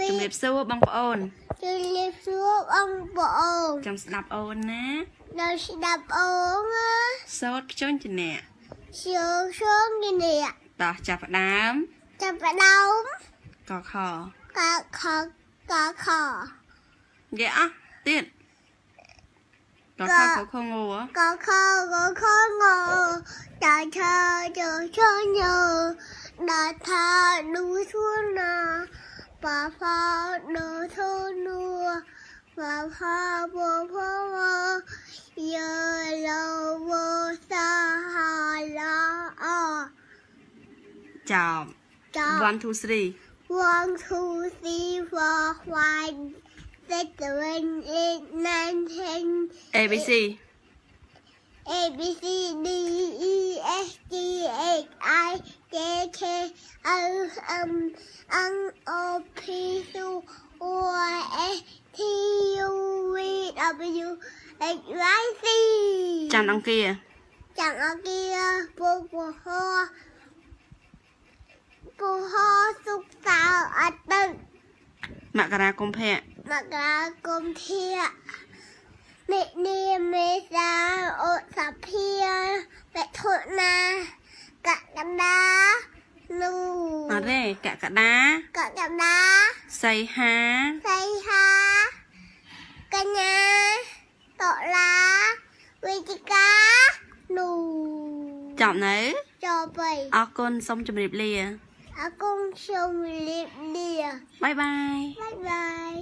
ពីជំរាបសួរបងប្អូនជំរាបសួរបងប្អូនចាំស្ដាប់អូនណាដល់ស្ដាប់អូនណាសូត្រខ្ជន់ជាអ្នកជឿជឿនេះនេះតោះចាប់ផ្ដើមចាប់ផ្ដើមកខកខកខនិយាយអស់ទៀតតោះខខខងងកខកខងដល់ឈើជើឈើញើដល់ថាឌូធួណា ប៉ាផាឌូធូនូប៉ាផាបូផាយើលោវសាហាឡាអចប់ចាប់1 2 3 One, two, three, four, five, six, seven, eight, nine, ten, ABC A, B, C, D, K, L, M, N, O, P, Q, Y, S, T, U, V, W, X, Y, Z. ចាំអង្គារ chẳng ở kia bố bố ho bố ho xúc tạo ở tận មករាកុម្ភៈ mặc là công thia mẹ nia mẹ ra ô sạp thia mẹ thốt na cả ត់ទេកក្កដា cả cam đá សីហា xây ha cả nhà tọ lá vi chi cá lù ចប់នៅ cho bầy អរគុណសូមជម្រាបលា À con sông liệp lìa បាយបាយ Bye bye